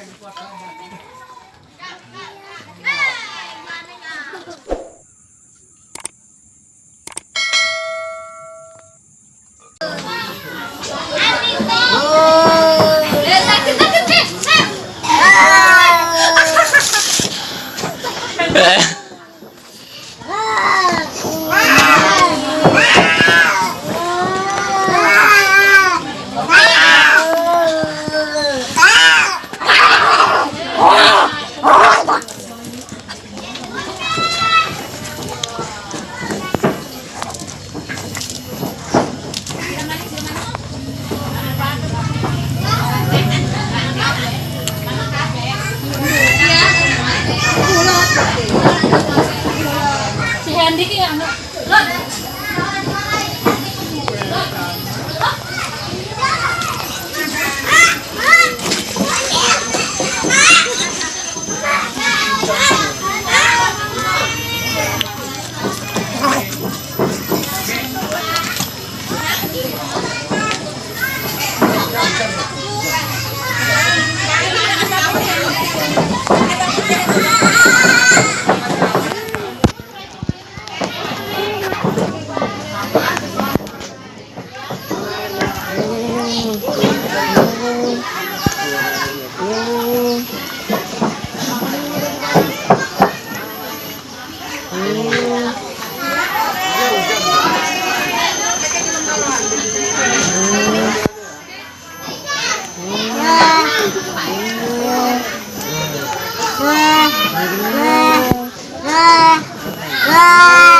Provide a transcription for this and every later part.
things left. Ah! Ah! Ah! Ah! Ah!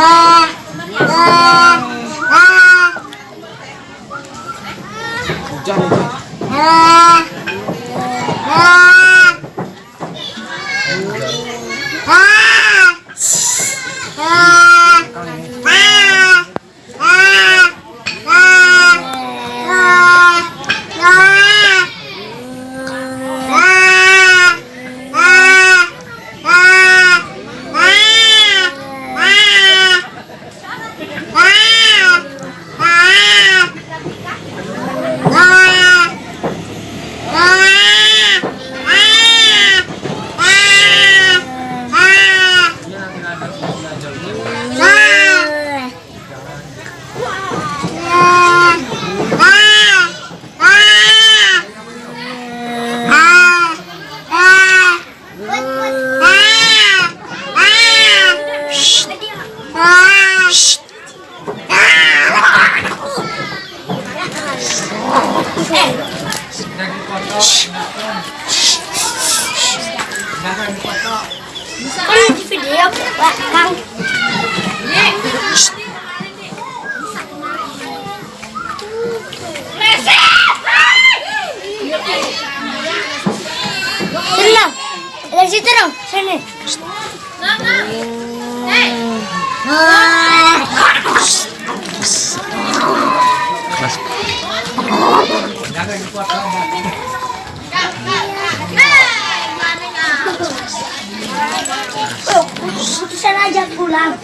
あ Kan di video Pak Kang. Sini. Oh, Será de pular?